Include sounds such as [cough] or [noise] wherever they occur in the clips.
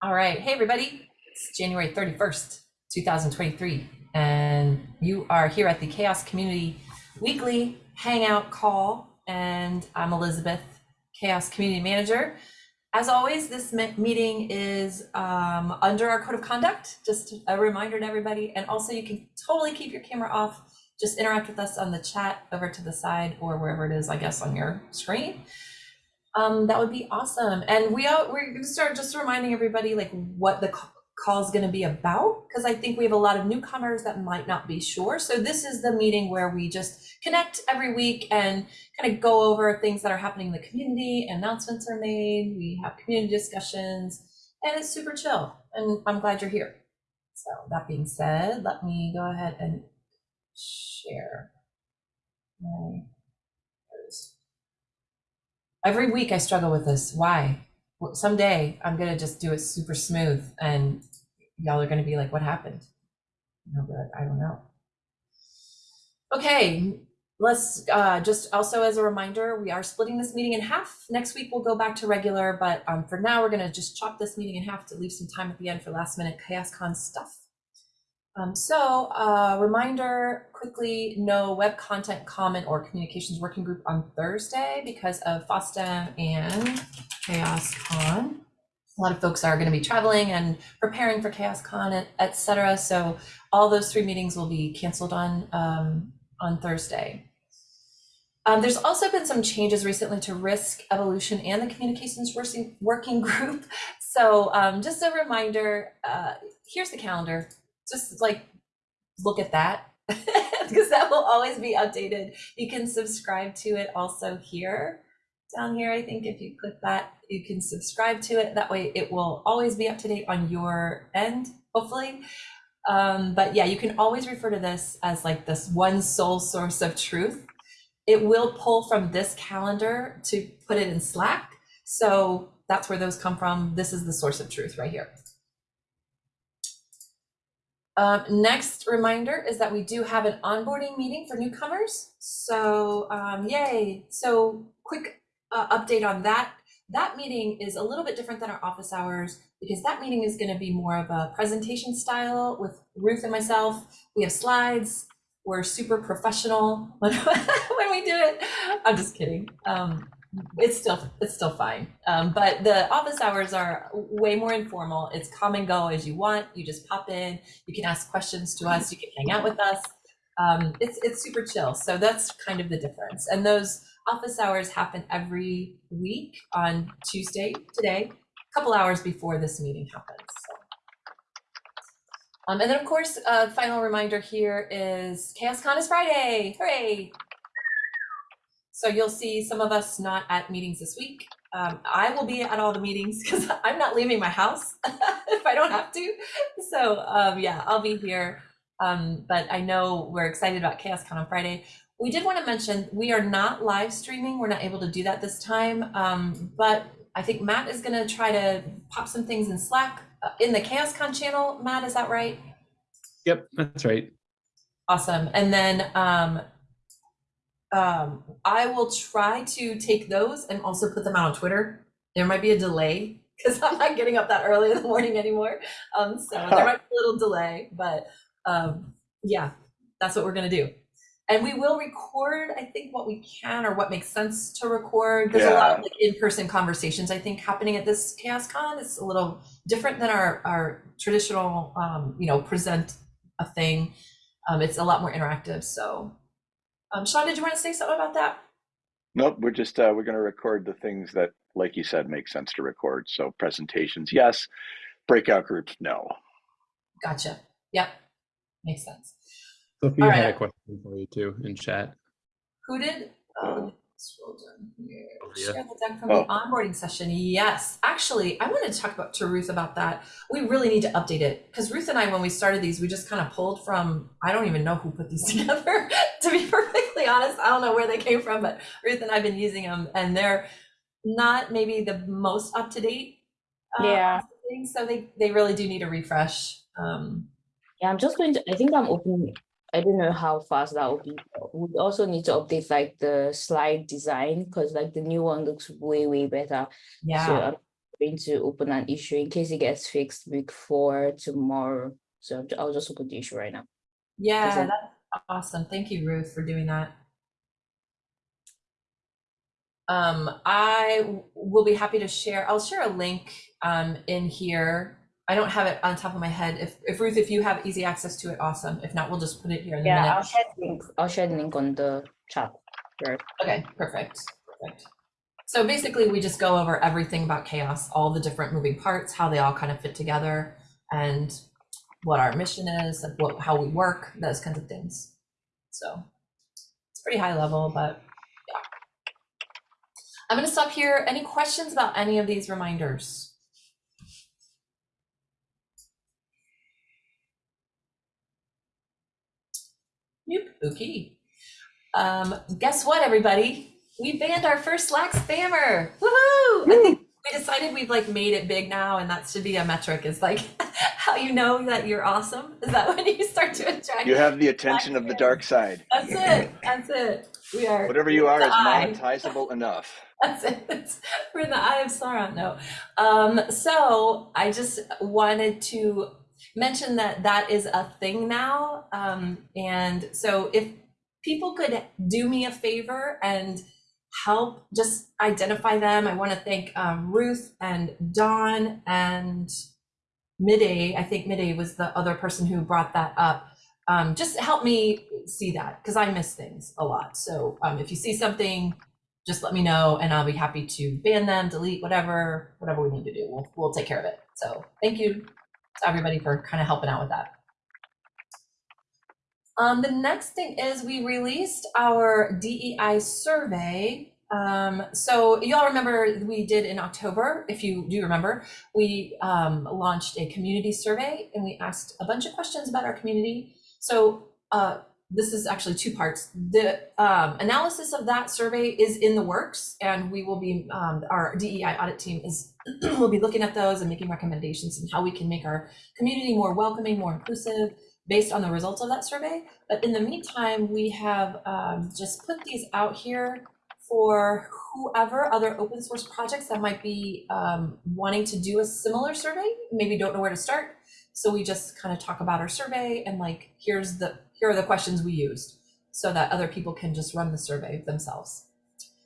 All right. Hey, everybody. It's January 31st, 2023. And you are here at the Chaos Community Weekly Hangout Call. And I'm Elizabeth, Chaos Community Manager. As always, this meeting is um, under our code of conduct. Just a reminder to everybody. And also, you can totally keep your camera off. Just interact with us on the chat over to the side or wherever it is, I guess, on your screen. Um, that would be awesome. And we are, we're going to start just reminding everybody like what the call is going to be about because I think we have a lot of newcomers that might not be sure. So this is the meeting where we just connect every week and kind of go over things that are happening in the community. Announcements are made. We have community discussions, and it's super chill. And I'm glad you're here. So that being said, let me go ahead and share my Every week I struggle with this. Why? Someday I'm gonna just do it super smooth, and y'all are gonna be like, "What happened?" Be like, "I don't know." Okay, let's uh, just also as a reminder, we are splitting this meeting in half. Next week we'll go back to regular, but um, for now we're gonna just chop this meeting in half to leave some time at the end for last minute ChaosCon stuff. Um, so uh, reminder quickly, no web content comment or communications working group on Thursday because of FOSDEM and ChaosCon. A lot of folks are going to be traveling and preparing for ChaosCon, cetera. So all those three meetings will be canceled on um, on Thursday. Um, there's also been some changes recently to risk evolution and the communications working group. [laughs] So um, just a reminder, uh, here's the calendar just like look at that [laughs] because that will always be updated. You can subscribe to it also here down here. I think if you click that, you can subscribe to it. That way it will always be up to date on your end, hopefully. Um, but yeah, you can always refer to this as like this one sole source of truth. It will pull from this calendar to put it in Slack. So that's where those come from. This is the source of truth right here. Um, next reminder is that we do have an onboarding meeting for newcomers. So um, yay. So quick uh, update on that. That meeting is a little bit different than our office hours because that meeting is going to be more of a presentation style with Ruth and myself. We have slides. We're super professional when, [laughs] when we do it. I'm just kidding. Um, it's still it's still fine. Um, but the office hours are way more informal. It's come and go as you want. You just pop in. You can ask questions to us. You can hang out with us. Um, it's it's super chill. So that's kind of the difference. And those office hours happen every week on tuesday today a couple hours before this meeting happens so. um, and then of course a uh, final reminder here is chaoscon is friday. Hooray so you'll see some of us not at meetings this week. Um, I will be at all the meetings [laughs] because I'm not leaving my house [laughs] if I don't have to. So um, yeah, I'll be here. Um, but I know we're excited about ChaosCon on Friday. We did want to mention we are not live streaming. We're not able to do that this time. Um, but I think Matt is going to try to pop some things in Slack uh, in the ChaosCon channel. Matt, is that right? Yep, that's right. Awesome. And then um, I will try to take those and also put them out on Twitter. There might be a delay because I'm not getting up that early in the morning anymore. Um, so there might be a little delay, but um, yeah, that's what we're gonna do. And we will record, I think, what we can or what makes sense to record. There's yeah. a lot of like, in-person conversations, I think, happening at this Chaos Con. It's a little different than our, our traditional, um, you know, present a thing. Um, it's a lot more interactive. So um, Sean, did you want to say something about that? Nope, we're just uh, we're going to record the things that, like you said, make sense to record. So presentations, yes. Breakout groups, no. Gotcha. Yep, makes sense. Sophia All had right. a question for you too in chat. Who did? Um, scroll down here. Share the deck from oh. the onboarding session. Yes, actually, I wanted to talk about to Ruth about that. We really need to update it because Ruth and I, when we started these, we just kind of pulled from. I don't even know who put these [laughs] together. [laughs] to be perfectly honest, I don't know where they came from, but Ruth and I've been using them, and they're not maybe the most up to date. Uh, yeah. So they they really do need a refresh. Um, yeah, I'm just going to. I think I'm opening I don't know how fast that will be. We also need to update like the slide design because like the new one looks way, way better. Yeah. So I'm going to open an issue in case it gets fixed before tomorrow. So I'll ju- I'll just open the issue right now. Yeah, Doesn't- that's awesome. Thank you, Ruth, for doing that. Um, I will be happy to share. I'll share a link um, in here. I don't have it on top of my head. If, if Ruth, if you have easy access to it, awesome. If not, we'll just put it here in the Yeah, I'll share the link. I'll share the link on the chat. Right. Okay, perfect, perfect. So basically, we just go over everything about chaos, all the different moving parts, how they all kind of fit together, and what our mission is, like what how we work, those kinds of things. So it's pretty high level, but yeah. I'm gonna stop here. Any questions about any of these reminders? Nope. Okay. Um, guess what, everybody? We banned our first Slack spammer. Woohoo! I think we decided we've like made it big now, and that should be a metric. Is like [laughs] how you know that you're awesome. Is that [laughs] when you start to attract? You have the attention of the dark side. That's it. That's it. We are. Whatever you are is eye. monetizable [laughs] enough. That's it. That's, we're in the eye of Sauron. No. Um, so I just wanted to mention that that is a thing now. Um, and so if people could do me a favor and help just identify them, I want to thank um, Ruth and Dawn and Midday. I think Midday was the other person who brought that up. Um, just help me see that because I miss things a lot. So um, if you see something, just let me know and I'll be happy to ban them, delete, whatever, whatever we need to do. We'll, we'll take care of it. So thank you to everybody for kind of helping out with that. Um, the next thing is we released our DEI survey. Um, so y'all remember we did in October, if you do remember, we um, launched a community survey and we asked a bunch of questions about our community. So uh, this is actually two parts. The um, analysis of that survey is in the works, and we will be um, our DEI audit team is [clears throat] will be looking at those and making recommendations on how we can make our community more welcoming, more inclusive, based on the results of that survey. But in the meantime, we have um, just put these out here for whoever other open source projects that might be um, wanting to do a similar survey, maybe don't know where to start. So we just kind of talk about our survey and like, here's the, here are the questions we used so that other people can just run the survey themselves.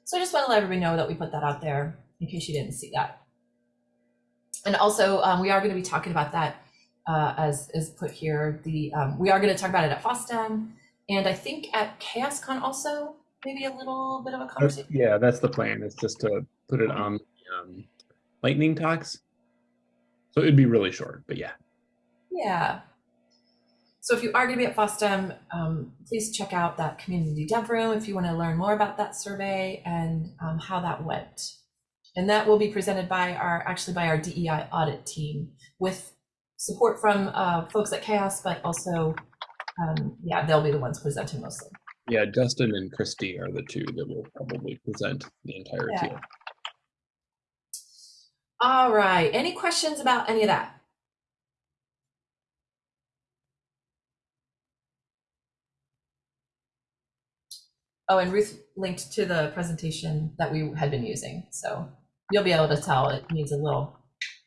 So I just want to let everybody know that we put that out there in case you didn't see that. And also, um, we are going to be talking about that uh, as is put here. The um, we are going to talk about it at FOSDEM, and I think at ChaosCon also maybe a little bit of a conversation. Yeah, that's the plan. It's just to put it on um, lightning talks. So it'd be really short, but yeah. Yeah. So if you are going to be at FOSDEM, um, please check out that community dev room if you want to learn more about that survey and um, how that went. And that will be presented by our, actually by our DEI audit team with support from uh, folks at Chaos, but also, um, yeah, they'll be the ones presenting mostly. Yeah, Justin and Christy are the two that will probably present the entirety. Yeah. All right, any questions about any of that? Oh, and Ruth linked to the presentation that we had been using, so you'll be able to tell it needs a little,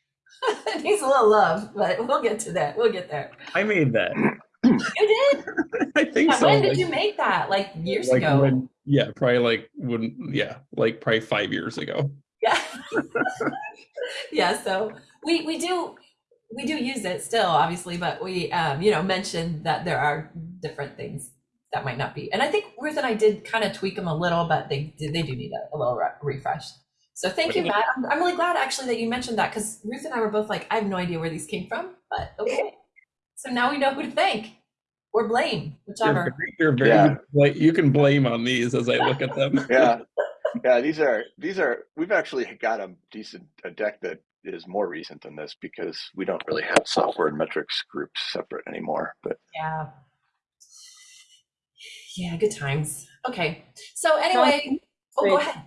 [laughs] it needs a little love, but we'll get to that, we'll get there. I made that. You did? [laughs] I think so. When did like- you make that? Like years like ago? when- yeah, probably like when yeah, like probably five years ago. Yeah. [laughs] yeah, so we we do we do use it still, obviously, but we um, you know, mentioned that there are different things that might not be. And I think Ruth and I did kind of tweak them a little, but they they do need a, a little re- refresh. So thank you, Matt. I'm, I'm really glad actually that you mentioned that because Ruth and I were both like, I have no idea where these came from, but [laughs] okay. So now we know who to thank or blame, You're whichever. very, you're very Yeah. like you can blame on these as I look at them. [laughs] Yeah, [laughs] yeah. These are these are. We've actually got a decent a deck that is more recent than this because we don't really have software and metrics groups separate anymore. But Yeah. Yeah, good times. Okay. So anyway, oh, go ahead.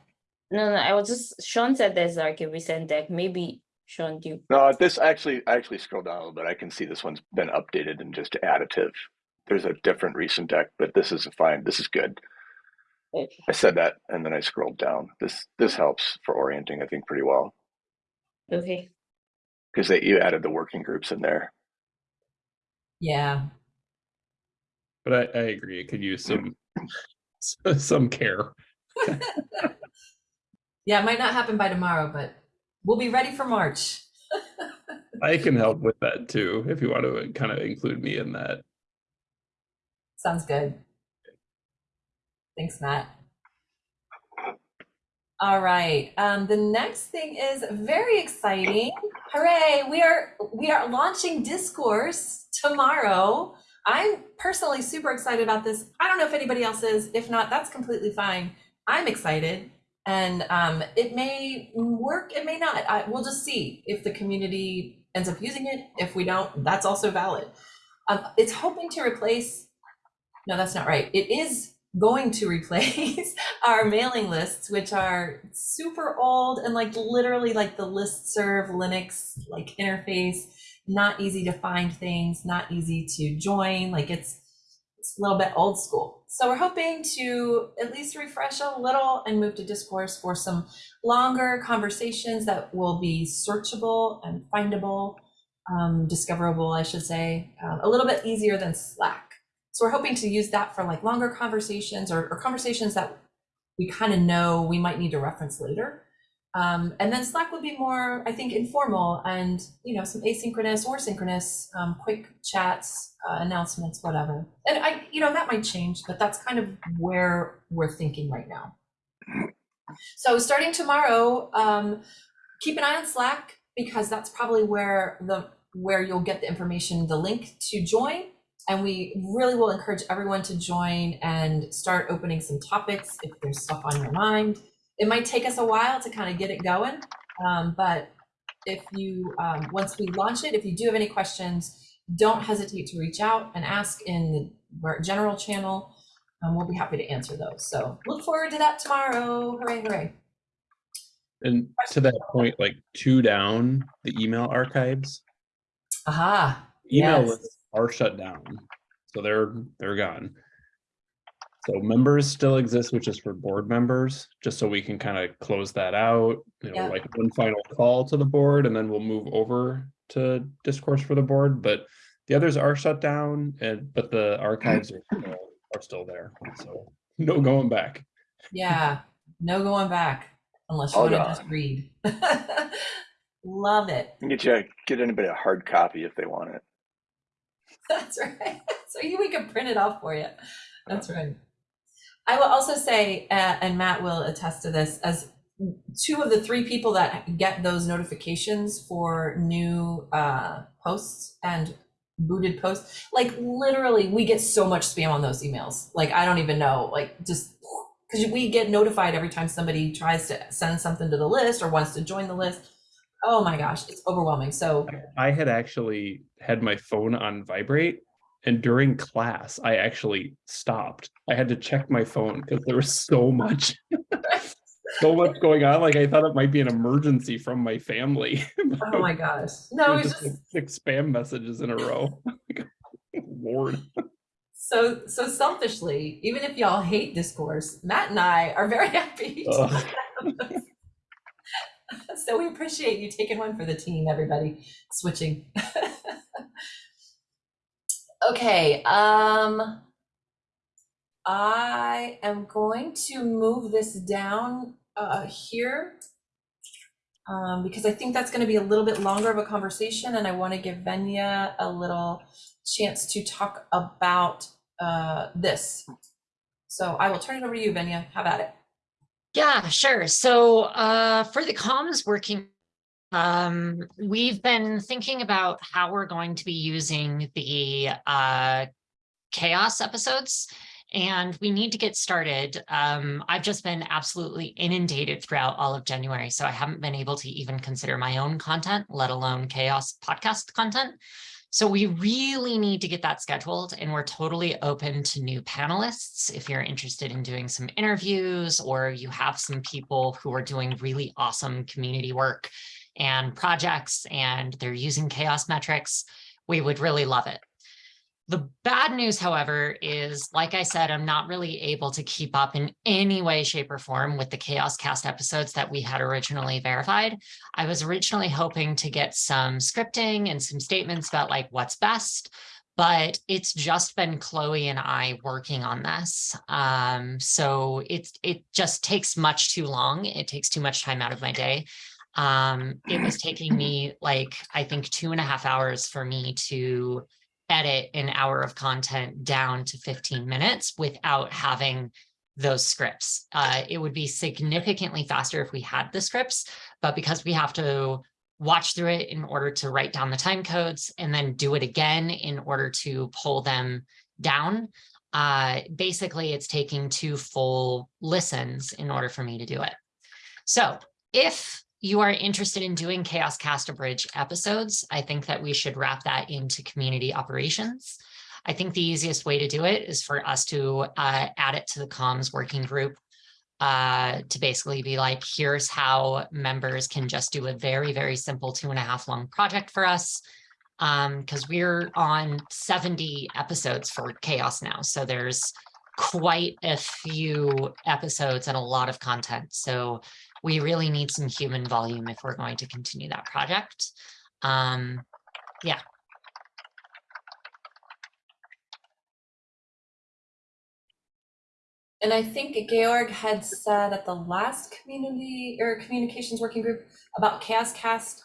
No, no, I was just Sean said there's like a recent deck. Maybe Sean, do you no, this actually I actually scrolled down a little bit. I can see this one's been updated and just additive. There's a different recent deck, but this is fine. This is good. okay. I said that and then I scrolled down. This this helps for orienting, I think, pretty well. Okay. because they you added the working groups in there. Yeah. But I, I agree. It could use some [laughs] [laughs] some care. [laughs] Yeah, it might not happen by tomorrow, but we'll be ready for March. [laughs] I can help with that too if you want to kind of include me in that. Sounds good. Thanks, Matt. All right. Um, the next thing is very exciting. Hooray! We are we are launching Discourse tomorrow. I'm personally super excited about this. I don't know if anybody else is. If not, that's completely fine. I'm excited, and um, it may work. It may not. I, we'll just see if the community ends up using it. If we don't, that's also valid. Um, it's hoping to replace no, that's not right. It is going to [laughs] replace our mailing lists, which are super old and like literally like the listserv Linux like interface, not easy to find things, not easy to join. Like it's it's a little bit old school. So we're hoping to at least refresh a little and move to discourse for some longer conversations that will be searchable and findable, um, discoverable, I should say, um, a little bit easier than Slack. So we're hoping to use that for like longer conversations or, or conversations that we kind of know we might need to reference later. Um, and then Slack would be more, I think, informal and you know some asynchronous or synchronous, um, quick chats, uh, announcements, whatever. And I, you know, that might change, but that's kind of where we're thinking right now. So starting tomorrow, um, keep an eye on Slack because that's probably where the where you'll get the information, the link to join. And we really will encourage everyone to join and start opening some topics if there's stuff on your mind. It might take us a while to kind of get it going, um, but if you, um, once we launch it, if you do have any questions, don't hesitate to reach out and ask in the general channel. Um, we'll be happy to answer those. So look forward to that tomorrow. Hooray, hooray. And to that point, like two down, the email archives, Aha. email Yes. lists are shut down. So they're they're gone. So members still exist, which is for board members, just so we can kind of close that out, you know, Yeah. like one final call to the board, and then we'll move over to discourse for the board. But the others are shut down, and but the mm. archives are still, are still there. So no going back. Yeah, no going back unless you All want to just read. [laughs] Love it. Get you get anybody a hard copy if they want it. [laughs] That's right. [laughs] So you, we can print it off for you. That's right. I will also say, uh, and Matt will attest to this, as two of the three people that get those notifications for new uh, posts and booted posts, like literally, we get so much spam on those emails. Like I don't even know, like just because we get notified every time somebody tries to send something to the list or wants to join the list. Oh my gosh, it's overwhelming. So I had actually had my phone on vibrate, and during class, I actually stopped. I had to check my phone because there was so much, so much going on. Like I thought it might be an emergency from my family. [laughs] Oh my gosh, it no, was it's just just six spam messages in a row. [laughs] Oh [laughs] Lord, So, so selfishly, even if y'all hate discourse, Matt and I are very happy. to have so we appreciate you taking one for the team, everybody, switching. Okay, um, I am going to move this down uh, here um, because I think that's going to be a little bit longer of a conversation, and I want to give Venya a little chance to talk about uh, this. So I will turn it over to you, Venya. Have at it. Yeah, sure. So uh, for the comms working, um, we've been thinking about how we're going to be using the uh, chaos episodes. And we need to get started. Um, I've just been absolutely inundated throughout all of January, so I haven't been able to even consider my own content, let alone chaos podcast content. So we really need to get that scheduled and we're totally open to new panelists. If you're interested in doing some interviews or you have some people who are doing really awesome community work and projects and they're using chaos metrics, we would really love it. The bad news, however, is like I said, I'm not really able to keep up in any way, shape, or form with the Chaos Cast episodes that we had originally verified. I was originally hoping to get some scripting and some statements about like what's best, but it's just been Chloe and I working on this. Um, so it's it just takes much too long. It takes too much time out of my day. Um, it was [clears throat] taking me like I think two and a half hours for me to edit an hour of content down to 15 minutes without having those scripts. Uh, it would be significantly faster if we had the scripts, but because we have to watch through it in order to write down the time codes and then do it again in order to pull them down, uh, basically it's taking two full listens in order for me to do it. So if you are interested in doing Chaos Cast Bridge episodes, I think that we should wrap that into community operations. I think the easiest way to do it is for us to uh, add it to the comms working group uh, to basically be like, here's how members can just do a very, very simple two and a half long project for us. Um, because we're on 70 episodes for chaos now. So there's quite a few episodes and a lot of content. So we really need some human volume if we're going to continue that project. Um, yeah. And I think Georg had said at the last community or communications working group about Chaos Cast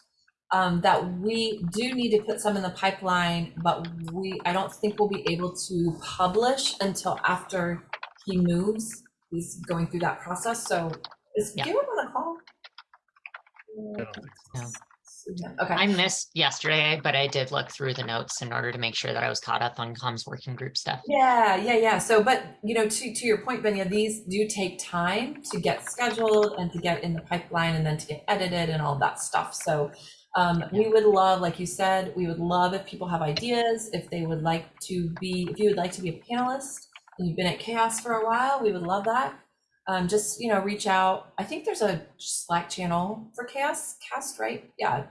um, that we do need to put some in the pipeline, but we I don't think we'll be able to publish until after he moves. He's going through that process. So is Yeah. Georg on the call? I don't think so. No. Yeah, Okay. I missed yesterday, but I did look through the notes in order to make sure that I was caught up on comms working group stuff. Yeah, yeah, yeah. So, but you know, to to your point, Benya, these do take time to get scheduled and to get in the pipeline and then to get edited and all that stuff. So, um, we would love, like you said, we would love if people have ideas, if they would like to be, if you would like to be a panelist and you've been at Chaos for a while, we would love that. Um, just you know, reach out. I think there's a Slack channel for Chaos Cast, right? Yeah.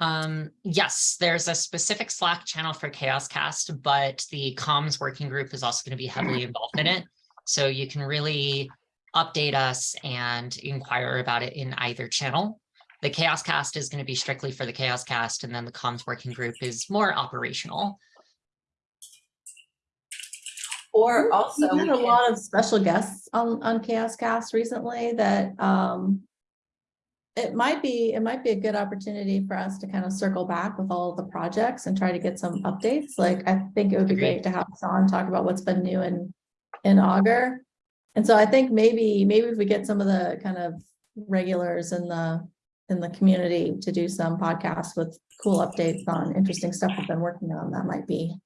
Um, yes, there's a specific Slack channel for Chaos Cast, but the comms working group is also going to be heavily [clears throat] involved in it. So you can really update us and inquire about it in either channel. The Chaos Cast is going to be strictly for the Chaos Cast, and then the comms working group is more operational. Or also, We've had a lot of special guests on, on Chaos Cast recently that, um, it might be, it might be a good opportunity for us to kind of circle back with all of the projects and try to get some updates. Like, I think it would be great to have Sean talk about what's been new in, in Augur. And so I think maybe, maybe if we get some of the kind of regulars in the, in the community to do some podcasts with cool updates on interesting stuff we've been working on, that might be.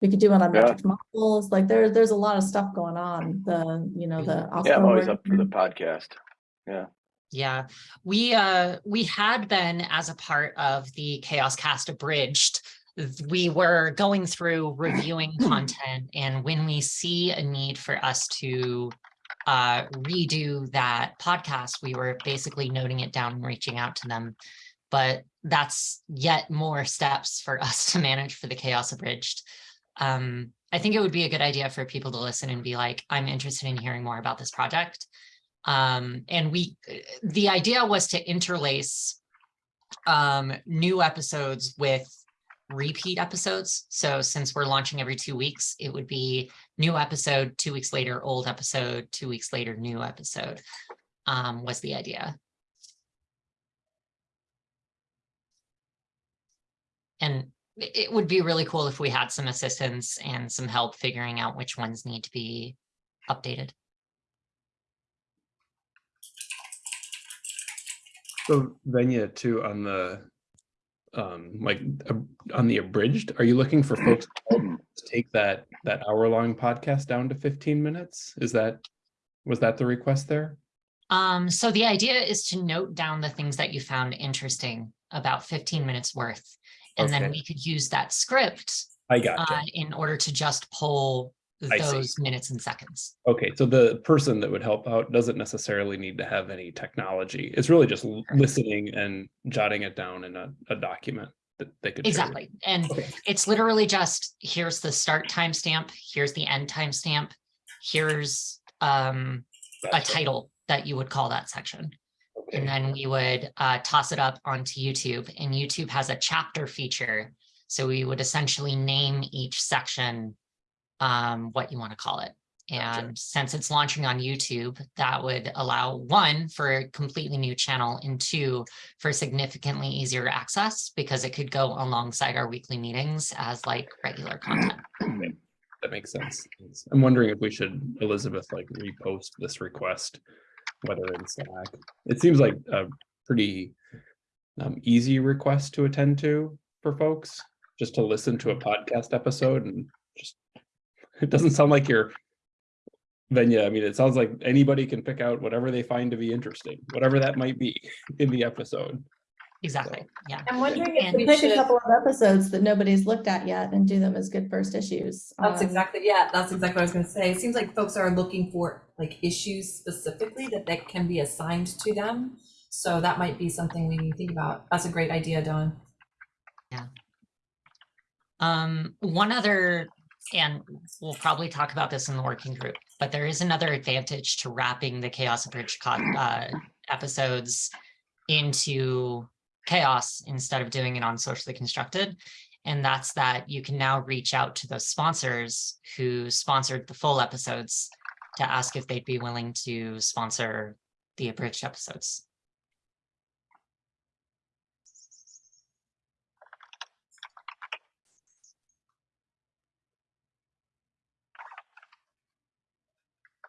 We could do one on Yeah. models, like there, there's a lot of stuff going on, the, you know, the. Yeah, I'm always up for the podcast. Yeah, Yeah, we uh we had been as a part of the Chaos Cast Abridged. We were going through reviewing [clears throat] content and when we see a need for us to uh redo that podcast, we were basically noting it down and reaching out to them. But that's yet more steps for us to manage for the Chaos Abridged. Um, I think it would be a good idea for people to listen and be like, I'm interested in hearing more about this project. Um, and we, the idea was to interlace um, new episodes with repeat episodes. So since we're launching every two weeks, it would be new episode, two weeks later, old episode, two weeks later, new episode, um, was the idea. And it it would be really cool if we had some assistance and some help figuring out which ones need to be updated. So Venya too on the, um, like, ab- on the abridged, are you looking for folks to [clears throat] take that, that hour long podcast down to fifteen minutes? Is that, was that the request there? Um, so the idea is to note down the things that you found interesting, about fifteen minutes worth. And then we could use that script I uh, in order to just pull those minutes and seconds. Okay, so the person that would help out doesn't necessarily need to have any technology. It's really just listening and jotting it down in a, a document. that they could. Exactly. And Okay. it's literally just, here's the start timestamp, here's the end timestamp, here's um a title that you would call that section. And then we would uh, toss it up onto YouTube and YouTube has a chapter feature. So we would essentially name each section um, what you want to call it. Gotcha. And since it's launching on YouTube, that would allow one for a completely new channel and two for significantly easier access because it could go alongside our weekly meetings as like regular [clears throat] content. That makes sense. I'm wondering if we should, Elizabeth, like repost this request, whether in Slack. It seems like a pretty um, easy request to attend to for folks, just to listen to a podcast episode and just, it doesn't sound like you're Venya, I mean, it sounds like anybody can pick out whatever they find to be interesting, whatever that might be in the episode. Exactly. Yeah. I'm wondering if And- we Pick a couple of episodes that nobody's looked at yet and do them as good first issues. that's Um, exactly, yeah, that's exactly what I was gonna say. It seems like folks are looking for like issues specifically that that can be assigned to them. So that might be something we need to think about. That's a great idea, Dawn. Um, one other, and we'll probably talk about this in the working group, but there is another advantage to wrapping the Chaos Abridged co- uh, episodes into Chaos instead of doing it on Socially Constructed. And that's that you can now reach out to those sponsors who sponsored the full episodes to ask if they'd be willing to sponsor the abridged episodes.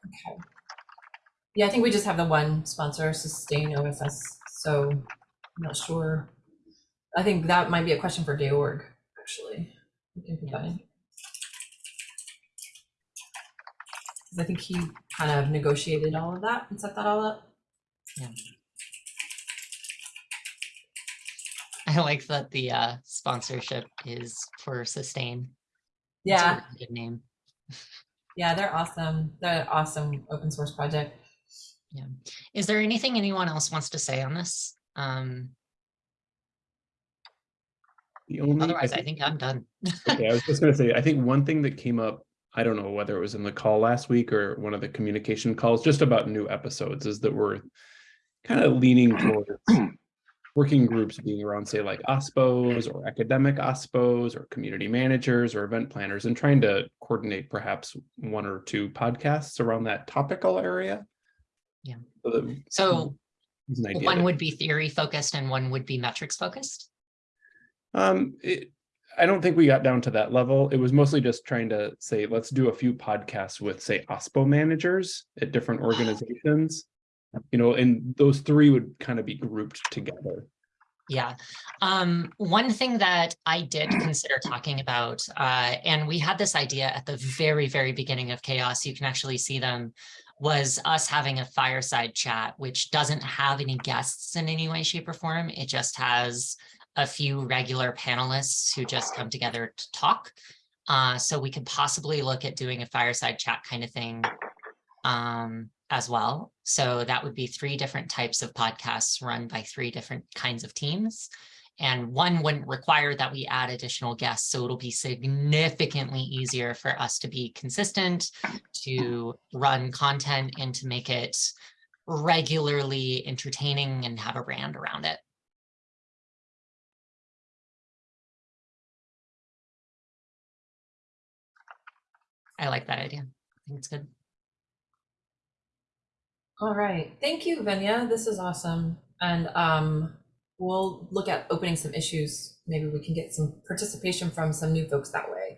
Okay. Yeah, I think we just have the one sponsor, Sustain OSS, so I'm not sure. I think that might be a question for Georg, actually. We can put that in. 'Cause I think he kind of negotiated all of that and set that all up. Yeah. I like that the uh, sponsorship is for Sustain. Yeah, really Good name. yeah, they're awesome. They're an awesome open source project. Yeah. Is there anything anyone else wants to say on this? Um, The only. otherwise, I think I'm done. Okay, I was just gonna say, I think one thing that came up, I don't know whether it was in the call last week or one of the communication calls, just about new episodes, is that we're kind of leaning towards [clears throat] working groups being around, say, like OSPOs or academic OSPOs or community managers or event planners and trying to coordinate perhaps one or two podcasts around that topical area. Yeah. So that- So it's an idea one would be theory focused and one would be metrics focused. Um, it, I don't think we got down to that level. It was mostly just trying to say, let's do a few podcasts with, say, OSPO managers at different organizations. You know, and those three would kind of be grouped together. Yeah. Um, one thing that I did consider talking about, uh, and we had this idea at the very, very beginning of chaos, you can actually see them, was us having a fireside chat, which doesn't have any guests in any way, shape or form. It just has a few regular panelists who just come together to talk. Uh, so we could possibly look at doing a fireside chat kind of thing um, as well. So that would be three different types of podcasts run by three different kinds of teams. And one wouldn't require that we add additional guests. So it'll be significantly easier for us to be consistent, to run content and to make it regularly entertaining and have a brand around it. I like that idea. I think it's good. All right, thank you, Venya. This is awesome. And um, we'll look at opening some issues. Maybe we can get some participation from some new folks that way.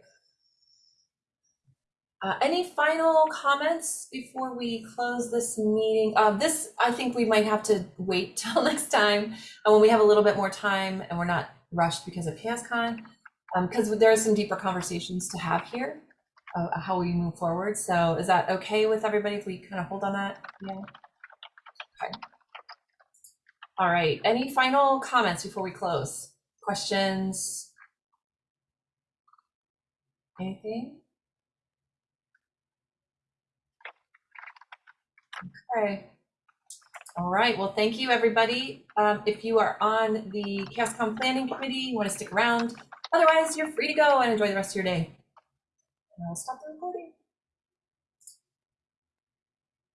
Uh, any final comments before we close this meeting? Uh, this, I think we might have to wait [laughs] till next time uh, when we have a little bit more time and we're not rushed because of ChaosCon. Because there are some deeper conversations to have here, uh, how we move forward. So is that okay with everybody if we kind of hold on that? Yeah. Okay. All right, any final comments before we close? Questions? Anything? Okay. All right, well, thank you, everybody. Um, if you are on the ChaosCon Planning Committee, you want to stick around. Otherwise, you're free to go and enjoy the rest of your day. And I'll stop the recording.